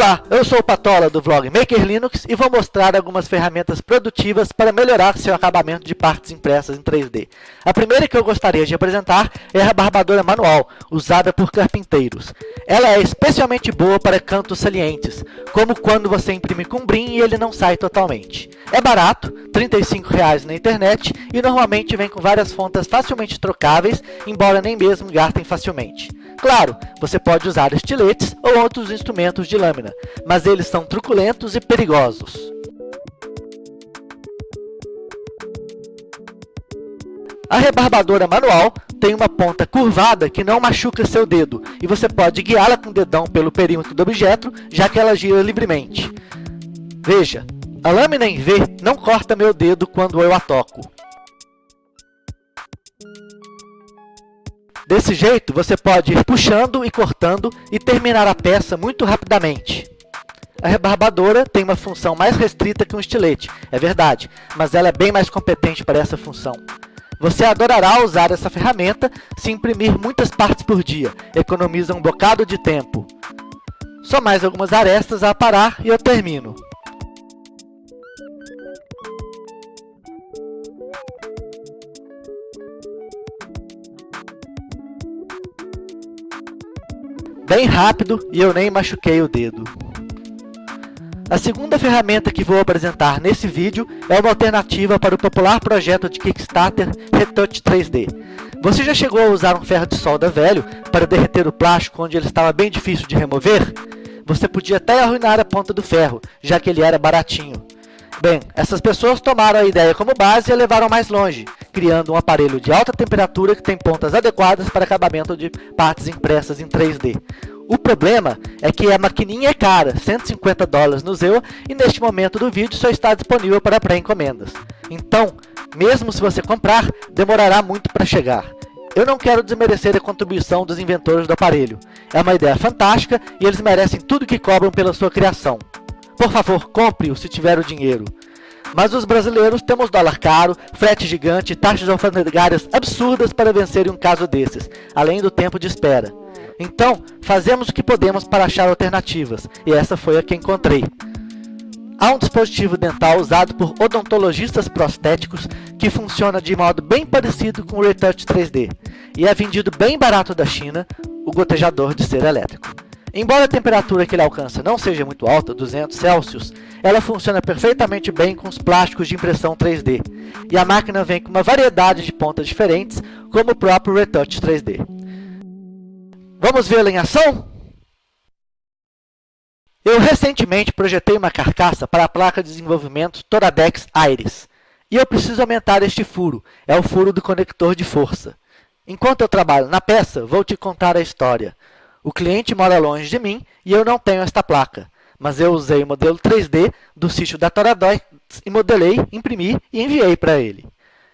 Olá, eu sou o Patola do vlog Maker Linux e vou mostrar algumas ferramentas produtivas para melhorar seu acabamento de partes impressas em 3D. A primeira que eu gostaria de apresentar é a barbadora manual, usada por carpinteiros. Ela é especialmente boa para cantos salientes, como quando você imprime com brim e ele não sai totalmente. É barato, R$ 35,00 na internet e normalmente vem com várias fontes facilmente trocáveis, embora nem mesmo gastem facilmente. Claro, você pode usar estiletes ou outros instrumentos de lâmina, mas eles são truculentos e perigosos. A rebarbadora manual tem uma ponta curvada que não machuca seu dedo, e você pode guiá-la com o dedão pelo perímetro do objeto, já que ela gira livremente. Veja, a lâmina em V não corta meu dedo quando eu a toco. Desse jeito, você pode ir puxando e cortando e terminar a peça muito rapidamente. A rebarbadora tem uma função mais restrita que um estilete, é verdade, mas ela é bem mais competente para essa função. Você adorará usar essa ferramenta se imprimir muitas partes por dia, economiza um bocado de tempo. Só mais algumas arestas a aparar e eu termino. Bem rápido e eu nem machuquei o dedo. A segunda ferramenta que vou apresentar nesse vídeo é uma alternativa para o popular projeto de Kickstarter Retouch 3D. Você já chegou a usar um ferro de solda velho para derreter o plástico onde ele estava bem difícil de remover? Você podia até arruinar a ponta do ferro, já que ele era baratinho. Bem, essas pessoas tomaram a ideia como base e a levaram mais longe, criando um aparelho de alta temperatura que tem pontas adequadas para acabamento de partes impressas em 3D. O problema é que a maquininha é cara, 150 dólares no Zewa, e neste momento do vídeo só está disponível para pré-encomendas. Então, mesmo se você comprar, demorará muito para chegar. Eu não quero desmerecer a contribuição dos inventores do aparelho. É uma ideia fantástica e eles merecem tudo que cobram pela sua criação. Por favor, compre-o se tiver o dinheiro. Mas os brasileiros temos dólar caro, frete gigante taxas alfandegárias absurdas para vencer um caso desses, além do tempo de espera. Então, fazemos o que podemos para achar alternativas, e essa foi a que encontrei. Há um dispositivo dental usado por odontologistas prostéticos que funciona de modo bem parecido com o Retouch 3D, e é vendido bem barato da China, o gotejador de cera elétrico. Embora a temperatura que ele alcança não seja muito alta, 200 Celsius, ela funciona perfeitamente bem com os plásticos de impressão 3D, e a máquina vem com uma variedade de pontas diferentes, como o próprio Retouch 3D. Vamos vê-la em ação? Eu recentemente projetei uma carcaça para a placa de desenvolvimento Toradex Iris, e eu preciso aumentar este furo, é o furo do conector de força. Enquanto eu trabalho na peça, vou te contar a história. O cliente mora longe de mim e eu não tenho esta placa, mas eu usei o modelo 3D do sítio da Toradox e modelei, imprimi e enviei para ele.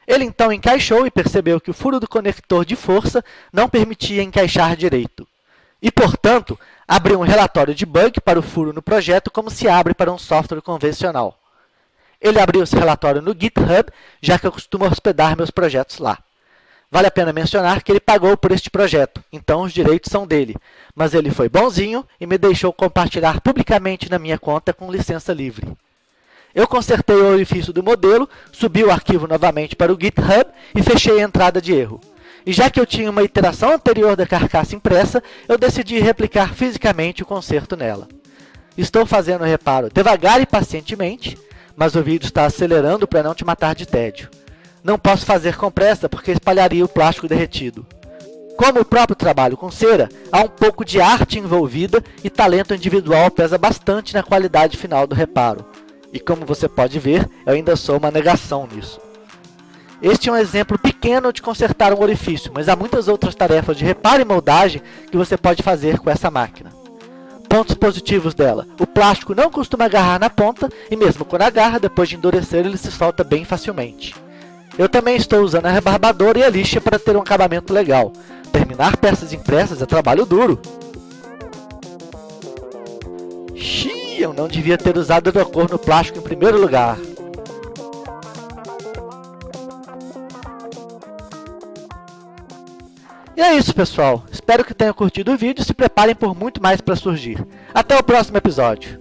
Ele então encaixou e percebeu que o furo do conector de força não permitia encaixar direito. E, portanto, abriu um relatório de bug para o furo no projeto como se abre para um software convencional. Ele abriu esse relatório no GitHub, já que eu costumo hospedar meus projetos lá. Vale a pena mencionar que ele pagou por este projeto, então os direitos são dele. Mas ele foi bonzinho e me deixou compartilhar publicamente na minha conta com licença livre. Eu consertei o orifício do modelo, subi o arquivo novamente para o GitHub e fechei a entrada de erro. E já que eu tinha uma iteração anterior da carcaça impressa, eu decidi replicar fisicamente o conserto nela. Estou fazendo o reparo devagar e pacientemente, mas o vídeo está acelerando para não te matar de tédio. Não posso fazer com pressa porque espalharia o plástico derretido. Como o próprio trabalho com cera, há um pouco de arte envolvida e talento individual pesa bastante na qualidade final do reparo. E como você pode ver, eu ainda sou uma negação nisso. Este é um exemplo pequeno de consertar um orifício, mas há muitas outras tarefas de reparo e moldagem que você pode fazer com essa máquina. Pontos positivos dela. O plástico não costuma agarrar na ponta e mesmo quando agarra, depois de endurecer, ele se solta bem facilmente. Eu também estou usando a rebarbadora e a lixa para ter um acabamento legal. Terminar peças impressas é trabalho duro. Xiii, eu não devia ter usado cor no plástico em primeiro lugar. E é isso, pessoal. Espero que tenham curtido o vídeo e se preparem por muito mais para surgir. Até o próximo episódio.